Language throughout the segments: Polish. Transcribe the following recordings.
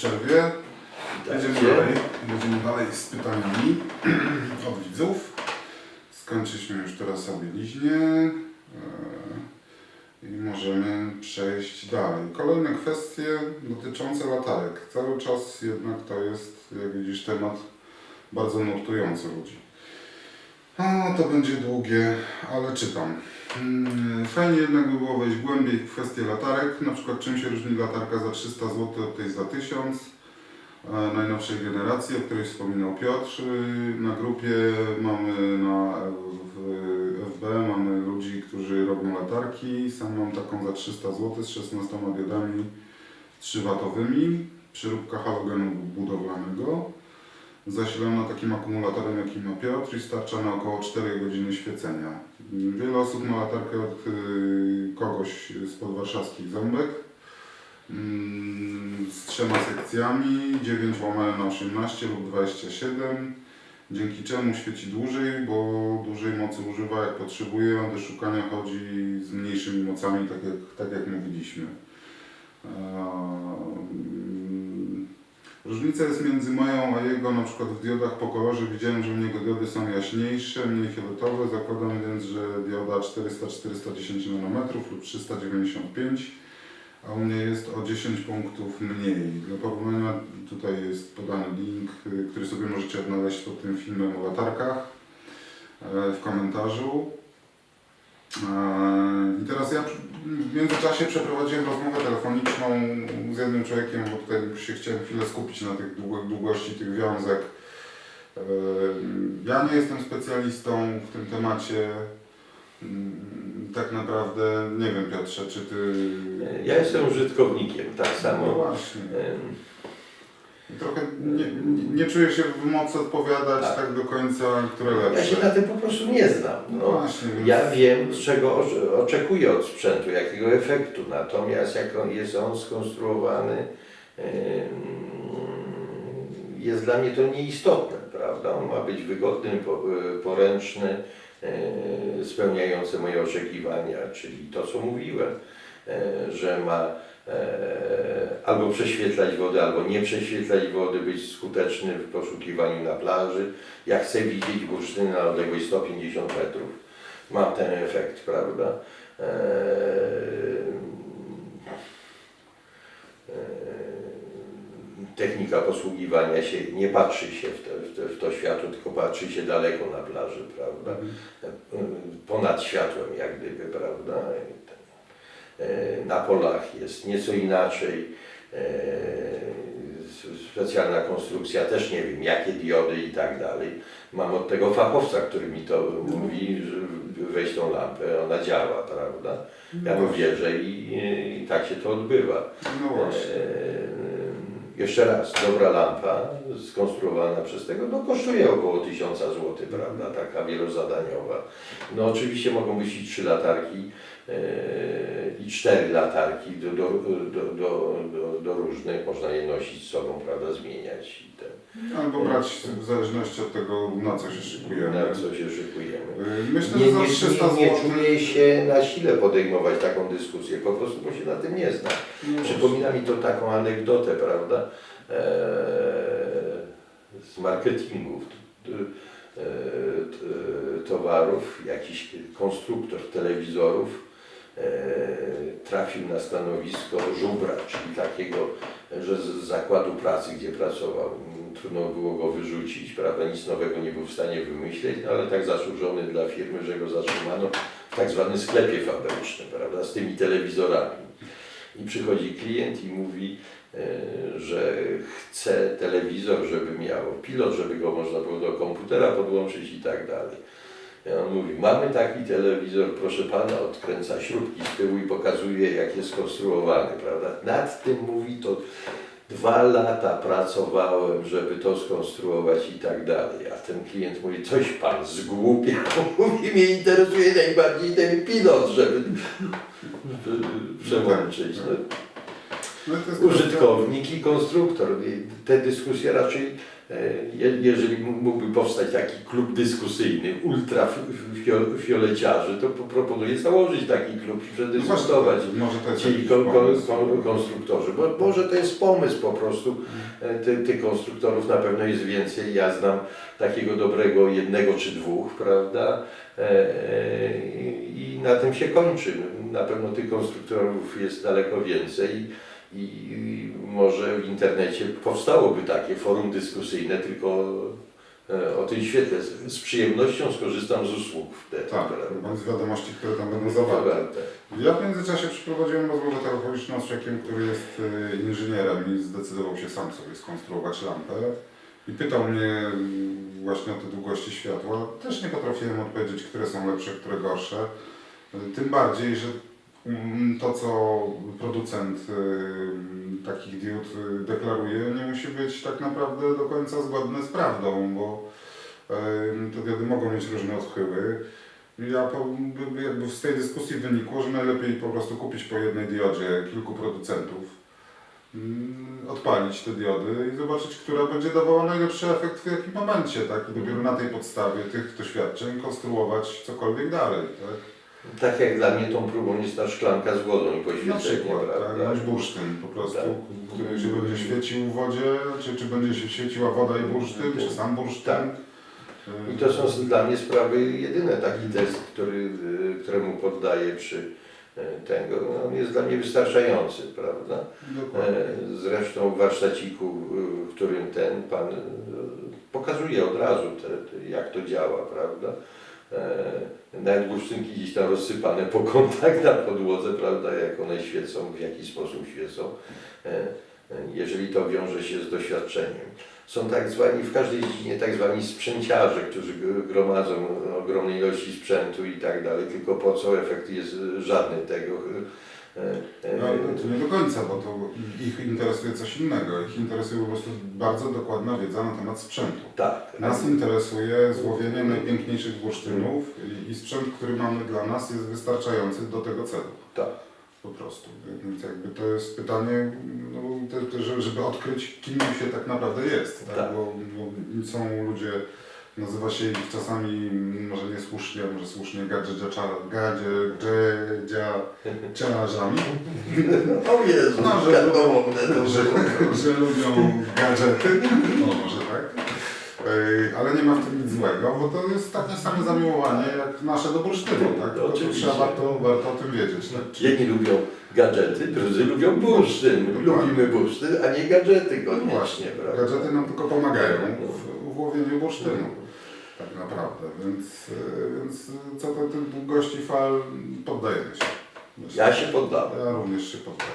przerwie. Jedziemy Witajcie. dalej. Jedziemy dalej z pytaniami od widzów. Skończyliśmy już teraz o bieliźnie e, i możemy przejść dalej. Kolejne kwestie dotyczące latarek. Cały czas jednak to jest, jak widzisz, temat bardzo nurtujący ludzi. A, to będzie długie, ale czytam. Mm, Fajnie jednak by było wejść głębiej w kwestię latarek, na przykład czym się różni latarka za 300 zł od tej za 1000 e, najnowszej generacji, o której wspominał Piotr. Y, Na grupie mamy na FB mamy ludzi, którzy robią latarki. Sam mam taką za 300 zł z 16 diodami 3W, przyróbka halogenu budowlanego zasilana takim akumulatorem, jaki ma Piotr i starcza na około 4 godziny świecenia. Wiele osób ma latarkę od y, kogoś z podwarszawskich ząbek mm, z trzema sekcjami 9 łamane na 18 lub 27 dzięki czemu świeci dłużej, bo dłużej mocy używa jak potrzebuje, a do szukania chodzi z mniejszymi mocami, tak jak, tak jak mówiliśmy. Różnica jest między moją a jego, na przykład w diodach po kolorze widziałem, że u niego diody są jaśniejsze, mniej fioletowe, zakładam więc, że dioda 400-410 nanometrów lub 395, a u mnie jest o 10 punktów mniej. Dla porównania tutaj jest podany link, który sobie możecie odnaleźć pod tym filmem o latarkach e, w komentarzu. E, I teraz ja w międzyczasie przeprowadziłem rozmowę telefoniczną z jednym człowiekiem, bo tutaj się chciałem chwilę skupić na tych długo- długości tych wiązek. E, Ja nie jestem specjalistą w tym temacie. Mm, Tak naprawdę nie wiem Piotrze, czy ty... Ja jestem użytkownikiem, tak No samo. właśnie. Trochę nie, nie, czuję się w mocy odpowiadać tak, Tak. do końca, które Ja lepsze. się na tym po prostu nie znam. No No, właśnie, więc... ja wiem, z czego oczekuję od sprzętu, jakiego efektu, natomiast jak on jest on skonstruowany, jest dla mnie to nieistotne, prawda? On ma być wygodny, po- poręczny, e, spełniający moje oczekiwania, czyli to, co mówiłem, e, że ma e, albo prześwietlać wodę, albo nie prześwietlać wody, być skuteczny w poszukiwaniu na plaży. Ja chcę widzieć bursztyny na odległość 150 metrów. Ma ten efekt, prawda? Eee, Technika posługiwania się, nie patrzy się w, te, w, te, w to światło, tylko patrzy się daleko na plaży, prawda? Mhm. ponad światłem jak gdyby, prawda? E, Na polach jest nieco inaczej. E, Specjalna konstrukcja, też nie wiem jakie diody i tak dalej. Mam od tego fachowca, który mi to mówi, że weź tą lampę, ona działa, prawda? Ja mu wierzę i, i tak się to odbywa. No właśnie. E, Jeszcze raz, dobra lampa skonstruowana przez tego, no kosztuje około 1000 zł, prawda, taka wielozadaniowa. No oczywiście mogą być i trzy latarki i cztery latarki do, do, do, do, do, różnych, można je nosić z sobą, prawda, zmieniać i ten, Albo brać w zależności od tego, na co się szykujemy. na co się szykujemy. Y, Myślę, Nie, że za nie, 300 nie, nie zł. czuję się na sile podejmować taką dyskusję, po prostu bo się na tym nie znam. Przypomina mi to taką anegdotę, prawda, eee, z marketingu t- t- t- towarów, jakiś konstruktor telewizorów trafił na stanowisko żubra, czyli takiego, że z zakładu pracy, gdzie pracował, m, trudno było go wyrzucić, prawda, nic nowego nie był w stanie wymyśleć, ale tak zasłużony dla firmy, że go zatrzymano w tak zwanym sklepie fabrycznym, prawda, z tymi telewizorami. I przychodzi klient i mówi, e, że chce telewizor, żeby miał pilot, żeby go można było do komputera podłączyć i tak dalej. I on mówi, mamy taki telewizor, proszę pana, odkręca śrubki z tyłu i pokazuje, jak jest skonstruowany, prawda? Nad tym mówi to dwa lata pracowałem, żeby to skonstruować i tak dalej. A ten klient mówi, coś pan zgłupiał. Mówi, mnie interesuje najbardziej ten pilot, żeby przełączyć. No. No Użytkownik i konstruktor. Te dyskusje raczej jeżeli mógłby powstać taki klub dyskusyjny ultrafioleciarzy, to po- proponuję założyć taki klub i przedyskutować. Może to Ci kon, kon, konstruktorzy, bo może to jest pomysł po prostu. E, Ty, tych konstruktorów na pewno jest więcej. Ja znam takiego dobrego jednego czy dwóch, prawda? E, e, I na tym się kończy. Na pewno tych konstruktorów jest daleko więcej. I, może w internecie powstałoby takie forum dyskusyjne, tylko e, o tym świetle. Z, przyjemnością skorzystam z usług wtedy. Tak, bądź z wiadomości, które tam będą zawarte. Zawarte. Ja w międzyczasie przeprowadziłem rozmowę telefoniczną z człowiekiem, który jest y, inżynierem i zdecydował się sam sobie skonstruować lampę. I pytał mnie mm, właśnie o te długości światła. Też nie potrafiłem odpowiedzieć, które są lepsze, które gorsze. Y, Tym bardziej, że to, co producent y, takich diod y, deklaruje, nie musi być tak naprawdę do końca zgodne z prawdą, bo y, te diody mogą mieć różne odchyły. Ja jakby z tej dyskusji wynikło, że najlepiej po prostu kupić po jednej diodzie kilku producentów, mm, odpalić te diody i zobaczyć, która będzie dawała najlepszy efekt w jakim momencie, tak? I dopiero na tej podstawie tych doświadczeń konstruować cokolwiek dalej, tak? Tak jak dla mnie tą próbą jest ta szklanka z wodą i Na poświęcenie, przykład, tak? prawda? Bądź bursztyn po prostu, Tak. który się będzie świecił w wodzie, czy, czy będzie się świeciła woda i bursztyn, czy sam bursztyn. Tak. I to są dla mnie sprawy jedyne. Taki test, który, y, któremu poddaję przy y, tego, no, on jest dla mnie wystarczający, prawda? Dokładnie. E, Zresztą w warsztaciku, y, w którym ten pan pokazuje od razu, te, te, jak to działa, prawda? E, Nawet bursztynki gdzieś tam rozsypane po kątach na podłodze, prawda, jak one świecą, w jaki sposób świecą, e, e, jeżeli to wiąże się z doświadczeniem. Są tak zwani, w każdej dziedzinie tak zwani sprzęciarze, którzy gromadzą ogromne ilości sprzętu i tak dalej, tylko po co efekt jest żadny tego. e, e, No, to nie do końca, bo to ich interesuje coś innego. Ich interesuje po prostu bardzo dokładna wiedza na temat sprzętu. Tak. Nas interesuje złowienie najpiękniejszych bursztynów i sprzęt, który mamy dla nas jest wystarczający do tego celu. Tak. Po prostu. Więc jakby to jest pytanie, no, że- żeby odkryć, kim się tak naprawdę jest. Tak? Tak. Bo, bo są ludzie, nazywa się ich czasami, może niesłusznie, może słusznie, gadzieciarzami. O Jezu, No, że- wiadomo, to że, że lubią gadżety, no może tak. Ale nie ma w tym nic złego, bo to jest takie same zamiłowanie jak nasze do bursztynu, tak? To Oczywiście. trzeba warto, warto o tym wiedzieć. Tak? Jedni lubią gadżety, drudzy lubią bursztyn. Dokładnie. Lubimy bursztyn, a nie gadżety No koniecznie, właśnie, prawda? gadżety nam tylko pomagają w, w łowieniu bursztynu. Tak naprawdę, więc, e, więc co do tych długości fal poddajemy się. Myślę. Ja się poddałem. Ja również się poddaję.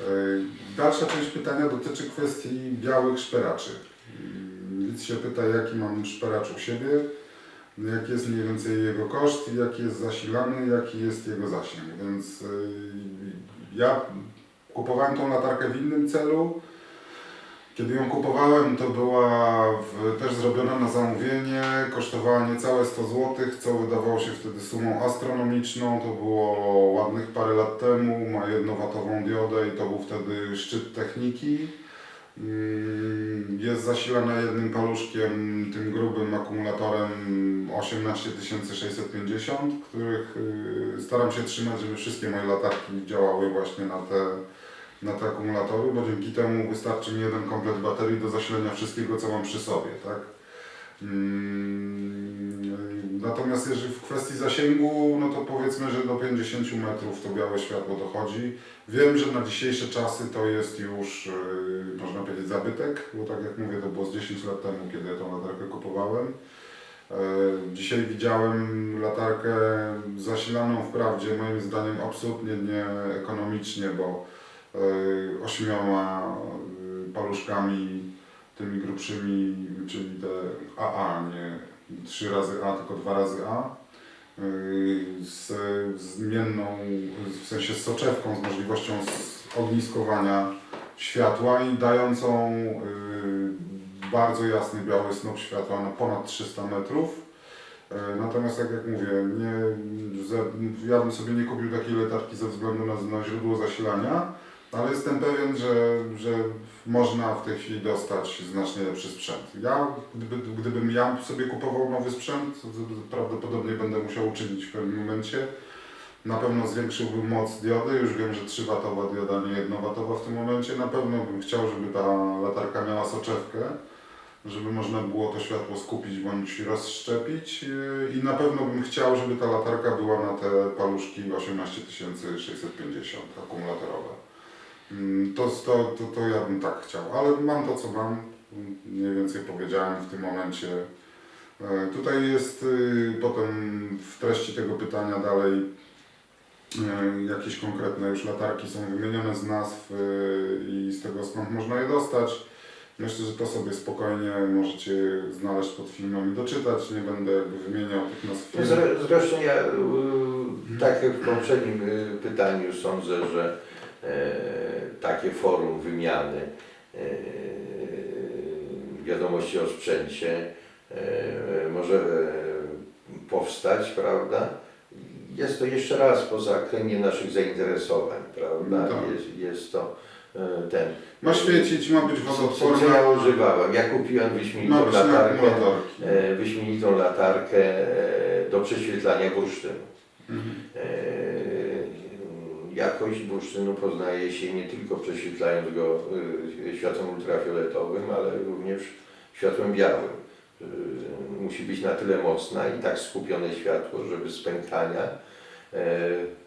E, Dalsza część pytania dotyczy kwestii białych szperaczy. Widz się pyta, jaki mam szperacz u siebie, jaki jest mniej więcej jego koszt, jaki jest zasilany, jaki jest jego zasięg. Więc e, ja kupowałem tą latarkę w innym celu. Kiedy ją kupowałem, to była w, też zrobiona na zamówienie, kosztowała niecałe 100 zł, co wydawało się wtedy sumą astronomiczną. To było ładnych parę lat temu, ma jednowatową diodę i to był wtedy szczyt techniki. Mm, Jest zasilana jednym paluszkiem, tym grubym akumulatorem 18650, których y, staram się trzymać, żeby wszystkie moje latarki działały właśnie na te na te akumulatory, bo dzięki temu wystarczy mi jeden komplet baterii do zasilenia wszystkiego, co mam przy sobie, tak? Natomiast jeżeli w kwestii zasięgu, no to powiedzmy, że do 50 metrów to białe światło dochodzi. Wiem, że na dzisiejsze czasy to jest już, yy, można powiedzieć, zabytek, bo tak jak mówię, to było z 10 lat temu, kiedy ja tą latarkę kupowałem. E, Dzisiaj widziałem latarkę zasilaną wprawdzie moim zdaniem absolutnie nieekonomicznie, bo e, ośmioma e, paluszkami tymi grubszymi, czyli te AA, nie 3 razy A, tylko 2 razy A, e, z zmienną, w sensie z soczewką, z możliwością ogniskowania światła i dającą e, bardzo jasny biały snop światła na ponad 300 metrów. E, Natomiast tak jak mówię, nie, ja bym sobie nie kupił takiej latarki ze względu na, na źródło zasilania, Ale jestem pewien, że, że można w tej chwili dostać znacznie lepszy sprzęt. Ja, gdyby, gdybym ja sobie kupował nowy sprzęt, prawdopodobnie będę musiał uczynić w pewnym momencie. Na pewno zwiększyłbym moc diody, już wiem, że 3W dioda, nie 1W w tym momencie. Na pewno bym chciał, żeby ta latarka miała soczewkę, żeby można było to światło skupić bądź rozszczepić i na pewno bym chciał, żeby ta latarka była na te paluszki 18650 akumulatorowe. Mm, To, to, to, to ja bym tak chciał, ale mam to co mam, mniej więcej powiedziałem w tym momencie. E, Tutaj jest y, potem w treści tego pytania dalej e, jakieś konkretne już latarki są wymienione z nazw y, i z tego skąd można je dostać. Myślę, że to sobie spokojnie możecie znaleźć pod filmem i doczytać. Nie będę jakby wymieniał tych nazw filmów. Zre, zresztą ja, y, tak jak w poprzednim y, pytaniu, sądzę, że e, takie forum wymiany e, wiadomości o sprzęcie e, może e, powstać, prawda? Jest to jeszcze raz poza kręgiem naszych zainteresowań, prawda? Tak. Jest, jest to e, ten. Ma świecić, ma być Co, co wodoodporna, ja używałem? Ja kupiłem wyśmienitą latarkę, e, wyśmienitą latarkę e, do prześwietlania bursztynu. Mhm. Jakość bursztynu poznaje się nie tylko prześwietlając go e, światłem ultrafioletowym, ale również światłem białym. E, Musi być na tyle mocna i tak skupione światło, żeby z pękania e,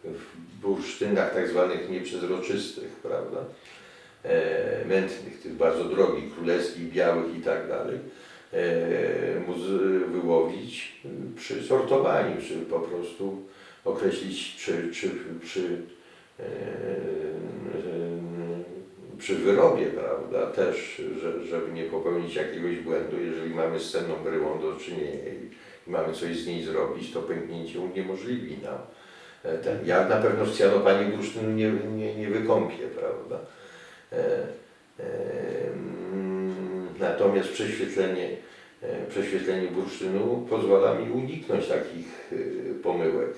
w bursztynach tak zwanych nieprzezroczystych, prawda? E, mętnych, tych bardzo drogich, królewskich, białych i tak dalej, e, móc wyłowić przy sortowaniu, czy po prostu określić przy, przy, przy, przy wyrobie, prawda, też, że, żeby nie popełnić jakiegoś błędu, jeżeli mamy z cenną bryłą do czynienia i, mamy coś z niej zrobić, to pęknięcie uniemożliwi nam e, ten. Ja na pewno w cyanowanie bursztynu nie, nie, nie wykąpię, prawda. E, Natomiast prześwietlenie, e, prześwietlenie bursztynu pozwala mi uniknąć takich pomyłek.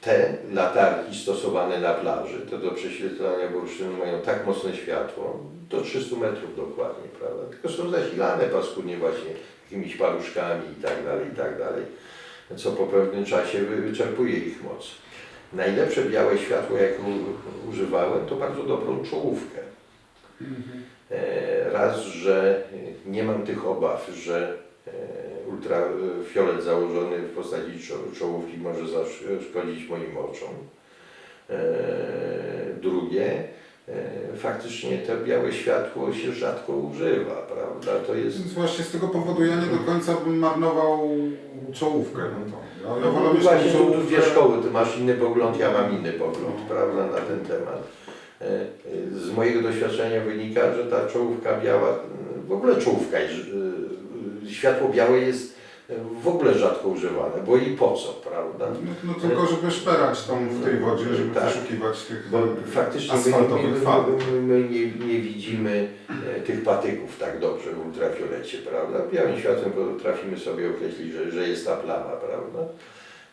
Te latarki stosowane na plaży, to do prześwietlania bursztynu mają tak mocne światło, do 300 metrów dokładnie, prawda? Tylko są zasilane paskudnie właśnie jakimiś paluszkami i tak dalej, i tak dalej, co po pewnym czasie wy- wyczerpuje ich moc. Najlepsze białe światło, jakie używałem, to bardzo dobrą czołówkę. E, Raz, że nie mam tych obaw, że e, ultrafiolet założony w postaci czo- czołówki może zaszkodzić moim oczom. E, Drugie, e, faktycznie to białe światło się rzadko używa, prawda? To jest Więc właśnie z tego powodu ja nie do końca bym marnował czołówkę na to. No, mieć właśnie tu dwie czołówkę. szkoły, ty masz inny pogląd, ja mam inny pogląd, prawda, na ten temat. E, e, Z mojego doświadczenia wynika, że ta czołówka biała, e, w ogóle czołówka, jest, e, światło białe jest e, w ogóle rzadko używane, bo i po co, prawda? No, no tylko żeby szperać tam w tej wodzie, żeby Tak. wyszukiwać tych Bo faktycznie my, asfaltowych my, fal. my, my nie, nie widzimy e, tych patyków tak dobrze w ultrafiolecie, prawda? Białym światłem potrafimy sobie określić, że, że jest ta plama, prawda?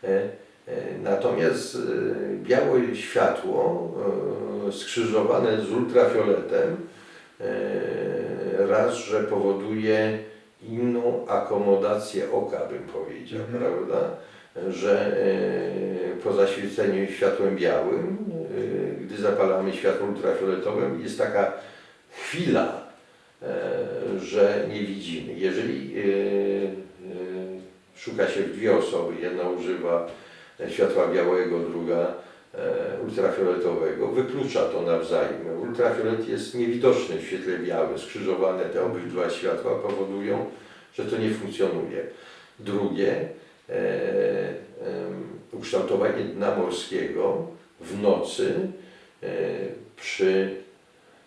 E, Natomiast białe światło skrzyżowane z ultrafioletem raz, że powoduje inną akomodację oka, bym powiedział, Mhm. prawda? Że e, po zaświeceniu światłem białym, e, gdy zapalamy światło ultrafioletowe, jest taka chwila, e, że nie widzimy. Jeżeli szuka się w dwie osoby, jedna używa światła białego, druga ultrafioletowego, wyklucza to nawzajem. Ultrafiolet jest niewidoczny w świetle białym, skrzyżowane te obydwa światła powodują, że to nie funkcjonuje. Drugie, e, em, ukształtowanie dna morskiego w nocy e, przy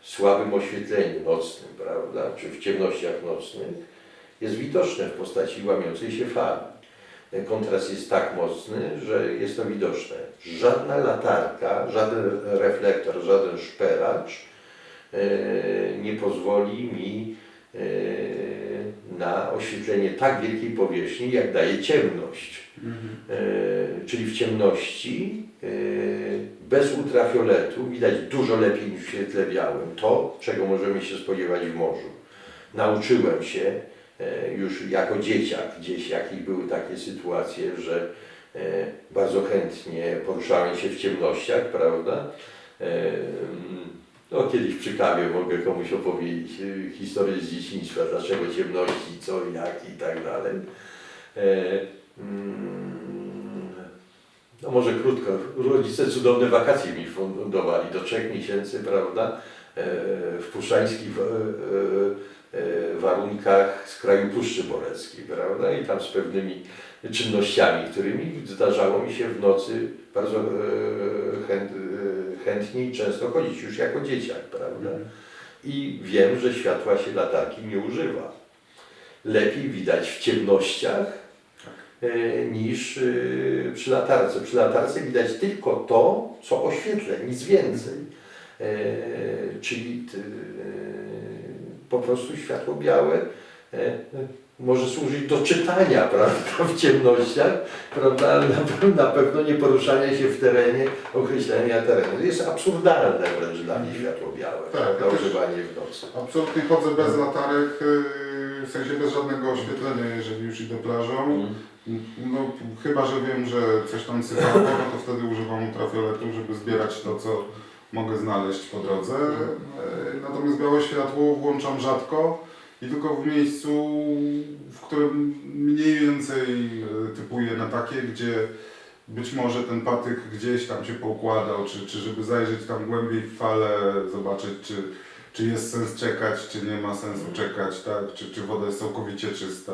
słabym oświetleniu nocnym, prawda, czy w ciemnościach nocnych, jest widoczne w postaci łamiącej się fali. E, Kontrast jest tak mocny, że jest to widoczne. Żadna latarka, żaden reflektor, żaden szperacz e, nie pozwoli mi e, na oświetlenie tak wielkiej powierzchni, jak daje ciemność. Mhm. E, czyli w ciemności bez ultrafioletu widać dużo lepiej niż w świetle białym to, czego możemy się spodziewać w morzu. Nauczyłem się już jako dzieciak gdzieś, jakich były takie sytuacje, że bardzo chętnie poruszałem się w ciemnościach, prawda? E, No, kiedyś przy kawie mogę komuś opowiedzieć e, historię z dzieciństwa, dlaczego ciemności, co, jak i tak dalej. E, mm, No może krótko, rodzice cudowne wakacje mi fundowali do trzech miesięcy, prawda? W puszczańskich warunkach z kraju Puszczy Boreckiej, prawda? I tam z pewnymi czynnościami, którymi zdarzało mi się w nocy bardzo e, chęt, e, chętnie i często chodzić, już jako dzieciak, prawda? I wiem, że światła się latarki nie używa. Lepiej widać w ciemnościach e, niż e, przy latarce. Przy latarce widać tylko to, co oświetlę, nic więcej. E, Czyli e, po prostu światło białe e, może służyć do czytania, prawda, w ciemnościach, prawda, ale na, pe- na pewno nie poruszania się w terenie, określenia terenu. Jest absurdalne wręcz dla mnie światło białe, Tak, ja używanie w nocy. Absolutnie chodzę bez latarek, yy, w sensie bez żadnego oświetlenia, jeżeli już idę plażą. No, chyba, że wiem, że coś tam sypało, no to wtedy używam ultrafioletu, żeby zbierać to, co mogę znaleźć po drodze. E, Natomiast białe światło włączam rzadko i tylko w miejscu, w którym mniej więcej e, typuję na takie, gdzie być może ten patyk gdzieś tam się poukładał, czy, czy żeby zajrzeć tam głębiej w falę, zobaczyć, czy, czy jest sens czekać, czy nie ma sensu czekać, tak? czy, czy woda jest całkowicie czysta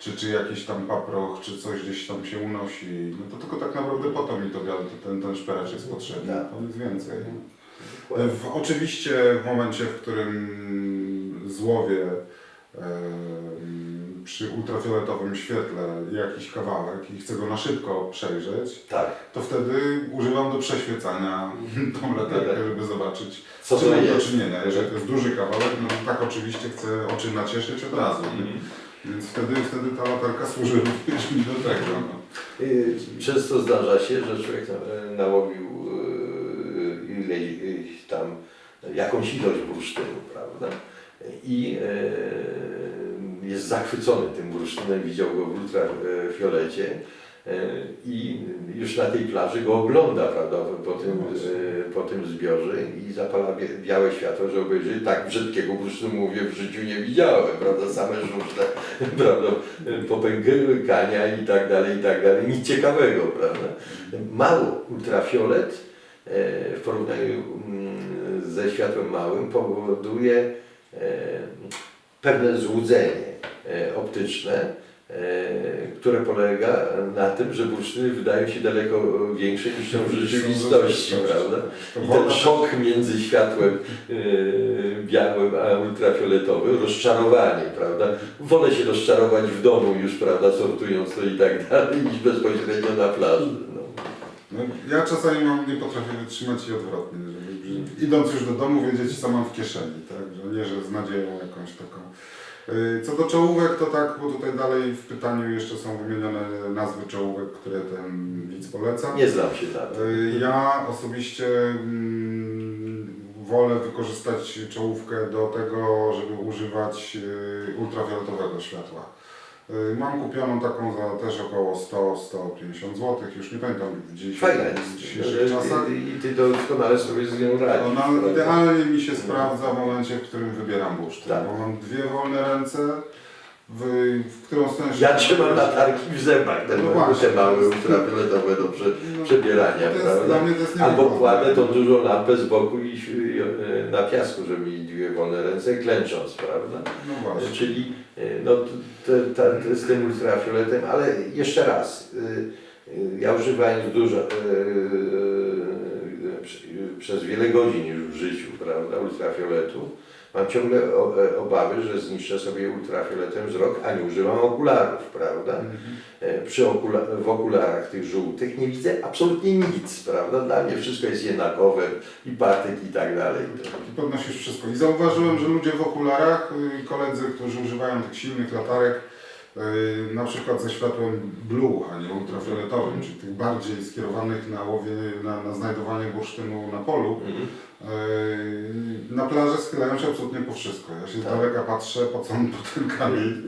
czy, czy jakiś tam paproch, czy coś gdzieś tam się unosi. No to tylko tak naprawdę po to mi to ten, ten szperacz jest potrzebny, Tak. to nic więcej. W, oczywiście w momencie, w którym złowię em, przy ultrafioletowym świetle jakiś kawałek i chcę go na szybko przejrzeć, Tak, to wtedy używam do przeświecania tą latarkę, żeby zobaczyć, co z czym mam do czynienia. Jeżeli to jest duży kawałek, no to tak oczywiście chcę oczy nacieszyć od razu. Mhm. Więc wtedy, wtedy ta latarka służy również mi do tego. No. Y, Często zdarza się, że człowiek na- nałowił y, ileś tam jakąś ilość bursztynu, prawda? I y, jest zachwycony tym bursztynem, widział go w ultrafiolecie i już na tej plaży go ogląda, prawda, po tym, y, po tym zbiorze i zapala białe światło, że obejrzy tak brzydkiego bursztynu, mówię, w życiu nie widziałem, prawda, same żużle, prawda, popękania i tak dalej, i tak dalej, nic ciekawego, prawda. Mało ultrafiolet e, w porównaniu mm, ze światłem małym powoduje e, pewne złudzenie e, optyczne, e, które polega na tym, że bursztyny wydają się daleko większe niż są w rzeczywistości, prawda? I ten szok między światłem e, białym a ultrafioletowym, rozczarowanie, prawda? Wolę się rozczarować w domu już, prawda, sortując to i tak dalej, niż bezpośrednio na plaży. No. No, ja czasami mam, nie potrafię wytrzymać i odwrotnie, żeby idąc już do domu wiedzieć co mam w kieszeni, tak? Że nie, że z nadzieją jakąś taką. Yy, Co do czołówek, to tak, bo tutaj dalej w pytaniu jeszcze są wymienione nazwy czołówek, które ten widz poleca. Nie znam się. Yy, Ja osobiście mm, wolę wykorzystać czołówkę do tego, żeby używać yy, ultrafioletowego światła. Yy, Mam kupioną taką za też około 100-150 zł, już nie pamiętam gdzieś Fajna jest. dzisiejszych czasach. I ty doskonale sobie z nią radzisz. Ona prawda? idealnie mi się sprawdza w momencie, w którym wybieram bursztyn, Tak. bo mam dwie wolne ręce, w, w którą stronę się... Ja trzymam latarki w zębach, te, No właśnie. małe ultrafioletowe do prze, No, przebierania, jest, prawda? Albo kładę tą dużą lampę z boku i e, na piasku, żeby mieć dwie wolne ręce, klęcząc, prawda? No właśnie. Czyli e, no, te, te, te, z tym ultrafioletem, ale jeszcze raz, e, e, ja używając dużo, e, e, prze- przez wiele godzin już w życiu, prawda, ultrafioletu, mam ciągle e, obawy, że zniszczę sobie ultrafioletem wzrok, a nie używam okularów, prawda? Mhm. E, Przy okula w okularach tych żółtych nie widzę absolutnie nic, prawda? Dla mnie wszystko jest jednakowe i patyk i tak dalej. I podnosisz wszystko. I zauważyłem, że ludzie w okularach, y, koledzy, którzy używają tych silnych latarek, Yy, na przykład ze światłem blue, a nie ultrafioletowym, czyli tych bardziej skierowanych na łowie, na, na znajdowanie bursztynu na polu. Mhm. Yy, na plaży schylają się absolutnie po wszystko. Ja się z Tak. daleka patrzę, po co on po ten kamień.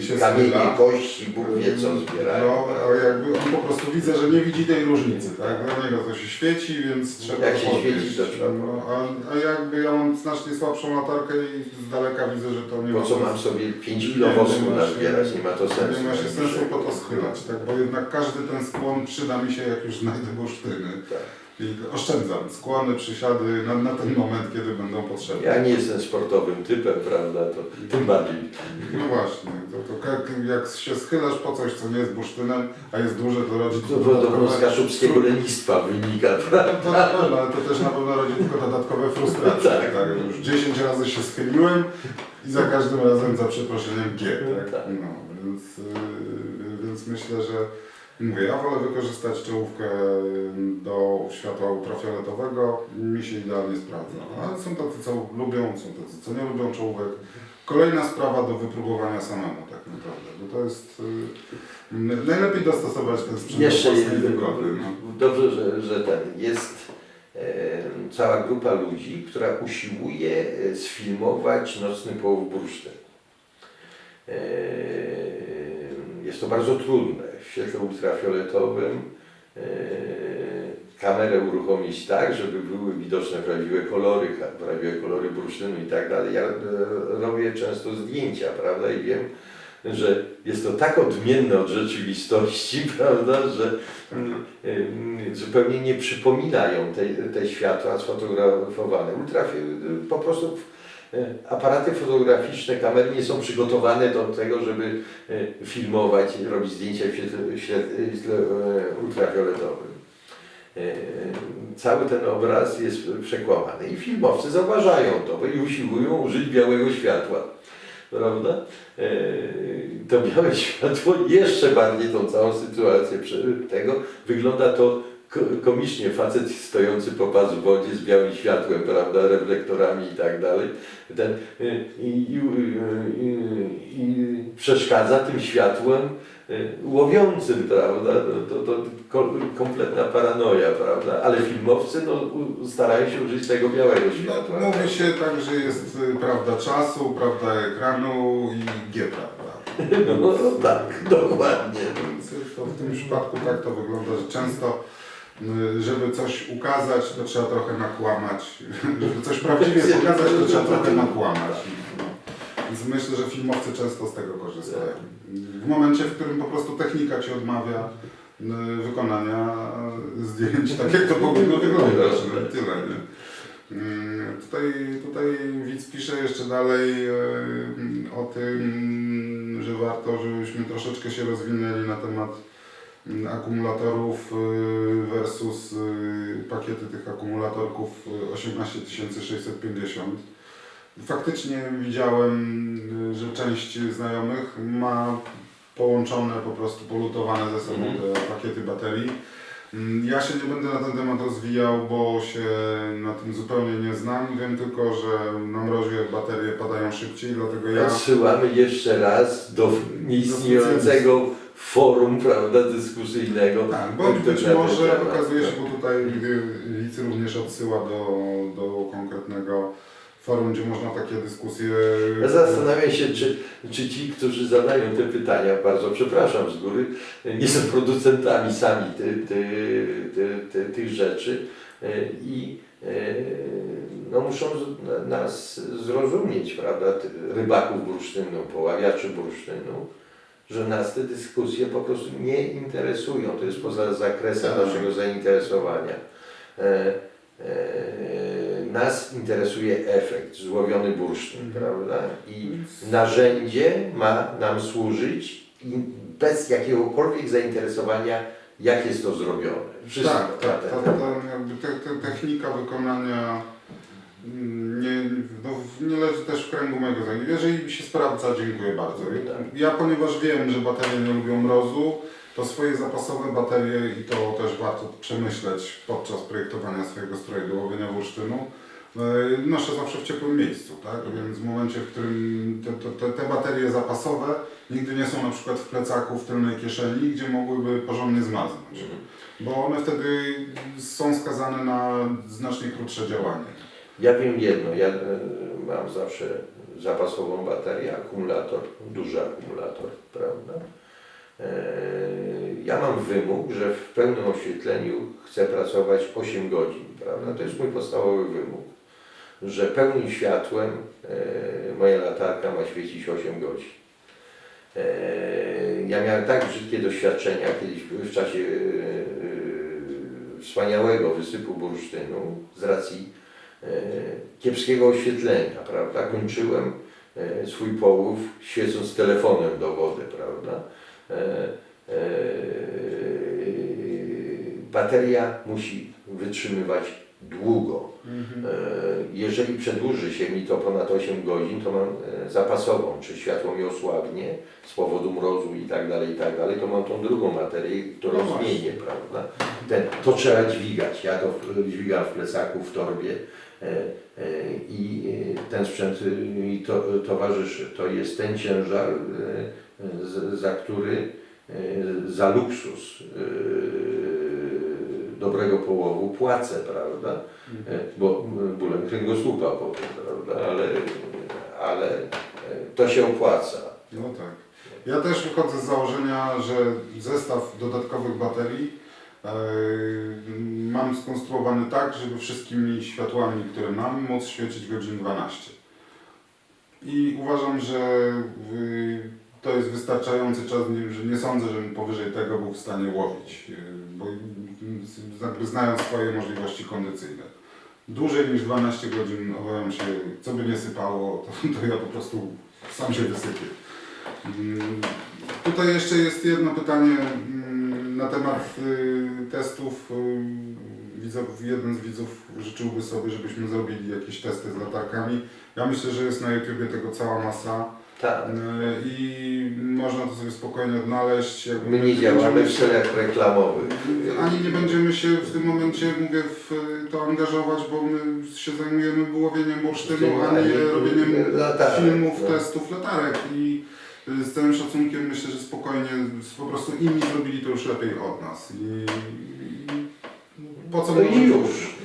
się Kamienie, schyla. kości, Bóg wie co zbierają. No, a jakby on po prostu widzę, że nie widzi tej różnicy, tak? Dla niego to się świeci, więc trzeba Jak się podnieść. świeci, to trzeba no, a, a jakby ja mam znacznie słabszą latarkę i z daleka widzę, że to nie Po ma co sensu. mam sobie 5 Nie, kilo wosku nazbierać, nie ma to sensu. Nie ma się sensu po to schylać, tak? Bo jednak każdy ten skłon przyda mi się, jak już znajdę bursztyny. Tak. Oszczędzam skłony, przysiady na, na ten moment, kiedy będą potrzebne. Ja nie jestem sportowym typem, prawda, to tym bardziej. No właśnie, to, to jak, się schylasz po coś, co nie jest bursztynem, a jest duże, to rodzi To podobno z kaszubskiego lenistwa wynika, prawda? To na pewno, ale to też na pewno rodzi tylko dodatkowe frustracje. Tak. tak. Już 10 razy się schyliłem i za każdym razem za przeproszeniem G. Tak? Tak. No, więc, yy, więc myślę, że mówię, ja wolę wykorzystać czołówkę do światła ultrafioletowego, mi się idealnie sprawdza. Ale są tacy, co lubią, są tacy, co nie lubią czołówek. Kolejna sprawa do wypróbowania samemu tak naprawdę, bo to jest... Yy, najlepiej dostosować ten sprzęt Jeszcze do jeden, wygody. No. dobrze, że, że ten jest cała grupa ludzi, która usiłuje e, sfilmować nocny połów bursztyn. E, jest to bardzo trudne. W świetle ultrafioletowym e, kamerę uruchomić tak, żeby były widoczne prawdziwe kolory, prawdziwe kolory bursztynu i tak dalej. Ja e, robię często zdjęcia, prawda, i wiem, że jest to tak odmienne od rzeczywistości, prawda, że mm, mm, zupełnie nie przypominają te, te światła sfotografowane. Ultrafi- po prostu e, aparaty fotograficzne, kamery nie są przygotowane do tego, żeby e, filmować, robić zdjęcia w świetle, e, ultrafioletowym. E, Cały ten obraz jest przekłamany i filmowcy zauważają to i usiłują użyć białego światła prawda? E, To białe światło jeszcze bardziej tą całą sytuację tego wygląda to komicznie. Facet stojący po pas w wodzie z białym światłem, prawda, reflektorami i tak dalej. Ten, e, i, i, i, i przeszkadza tym światłem e, łowiącym, prawda? To, to, to ko- kompletna paranoja, prawda? Ale filmowcy no, starają się użyć tego białego światła. No, mówi się tak, że jest y, prawda czasu, prawda ekranu i G, prawda. No, no tak, dokładnie. W tym przypadku tak to wygląda, że często y, żeby coś ukazać, to trzeba trochę nakłamać. Żeby coś prawdziwie pokazać, to trzeba trochę nakłamać. Więc myślę, że filmowcy często z tego korzystają. W momencie, w którym po prostu technika Ci odmawia y, wykonania y, zdjęć tak, jak to powinno wyglądać. No, tyle, nie? Tutaj, tutaj widz pisze jeszcze dalej o tym, że warto, żebyśmy troszeczkę się rozwinęli na temat akumulatorów e, versus e, pakiety tych akumulatorków e, 18650. Faktycznie widziałem, że część znajomych ma połączone, po prostu polutowane ze sobą Mhm. te pakiety baterii. Mm, Ja się nie będę na ten temat rozwijał, bo się na tym zupełnie nie znam. Wiem tylko, że na mrozie baterie padają szybciej, dlatego ja... Odsyłamy jeszcze raz do nieistniejącego forum prawda, dyskusyjnego. Tak, bądź być na ten może temat. okazuje się, bo tutaj Licy również odsyła do, do konkretnego forum, gdzie można takie dyskusje... Ja zastanawiam się, czy, czy ci, którzy zadają te pytania, bardzo przepraszam z góry, nie są producentami sami ty, ty, ty, ty, tych rzeczy e, i e, no, muszą nas zrozumieć, prawda, rybaków bursztynu, poławiaczy bursztynu, że nas te dyskusje po prostu nie interesują. To jest poza zakresem Tak. naszego zainteresowania. E, e, nas interesuje efekt, złowiony bursztyn, Mhm. prawda? I narzędzie ma nam służyć bez jakiegokolwiek zainteresowania, jak jest to zrobione. Wszystko Tak, tak, ta, ta, te, te, technika wykonania mm, nie, no, nie leży też w kręgu mojego zajęcia. Jeżeli się sprawdza, dziękuję bardzo. Tak. Ja ponieważ wiem, że baterie nie lubią mrozu, to swoje zapasowe baterie i to też warto przemyśleć podczas projektowania swojego stroju do łowienia bursztynu. e, noszę zawsze w ciepłym miejscu, tak? Więc w momencie, w którym te, te, te, te baterie zapasowe nigdy nie są na przykład w plecaku, w tylnej kieszeni, gdzie mogłyby porządnie zmaznąć. Bo one wtedy są skazane na znacznie krótsze działanie. Ja wiem jedno, ja e, mam zawsze zapasową baterię, akumulator, duży akumulator, prawda? E, Ja mam wymóg, że w pełnym oświetleniu chcę pracować 8 godzin, prawda? To jest mój podstawowy wymóg, że pełnym światłem e, moja latarka ma świecić 8 godzin. Ja miałem tak brzydkie doświadczenia kiedyś w czasie wspaniałego wysypu bursztynu z racji kiepskiego oświetlenia, prawda? Kończyłem e, swój połów świecąc telefonem do wody, prawda? E, e, Bateria musi wytrzymywać długo. E, Jeżeli przedłuży się mi to ponad 8 godzin, to mam e, zapasową, czy światło mi osłabnie z powodu mrozu i tak dalej, i tak dalej, to mam tą drugą materię, którą No zmienię, prawda? Ten, to trzeba dźwigać. Ja to dźwigam w plecaku, w torbie e, e, i e, ten sprzęt e, mi to, towarzyszy. To jest ten ciężar, e, za który, e, za luksus e, dobrego połowu płacę, prawda? E, Bo bólem kręgosłupa powiem, prawda? Ale, ale e, to się opłaca. No tak. Ja też wychodzę z założenia, że zestaw dodatkowych baterii e, mam skonstruowany tak, żeby wszystkimi światłami, które mam, móc świecić godzin 12. I uważam, że y, to jest wystarczający czas, że nie sądzę, żebym powyżej tego był w stanie łowić, y, bo y, znając swoje możliwości kondycyjne. Dłużej niż 12 godzin obawiam się, co by nie sypało, to, to ja po prostu sam się wysypię. Mm, Tutaj jeszcze jest jedno pytanie mm, na temat y, testów. y, Widzów, jeden z widzów życzyłby sobie, żebyśmy zrobili jakieś testy z latarkami. Ja myślę, że jest na YouTubie tego cała masa Tak. y, i można to sobie spokojnie odnaleźć. Jakby My nie działamy w celach reklamowych. ani nie będziemy się w tym momencie, mówię, w to angażować, bo my się zajmujemy łowieniem bursztynu, a nie robieniem latarek, filmów, no. testów latarek. I z całym szacunkiem myślę, że spokojnie, po prostu inni zrobili to już lepiej od nas. I, po co No mnożyć już.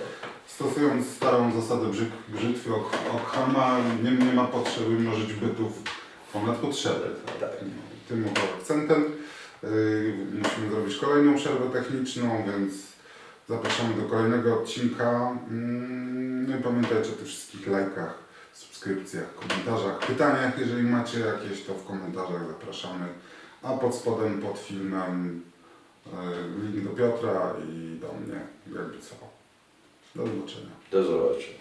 Stosując starą zasadę brzyk, brzytwy Ockhama, nie, nie ma potrzeby mnożyć bytów ponad potrzeby. Tak. Tym oto akcentem. Yy, musimy zrobić kolejną przerwę techniczną, więc zapraszamy do kolejnego odcinka. No i pamiętajcie o tych wszystkich lajkach, subskrypcjach, komentarzach, pytaniach. Jeżeli macie jakieś, to w komentarzach zapraszamy. A pod spodem, pod filmem yy, link do Piotra i do mnie, jakby co. Do zobaczenia. Do zobaczenia.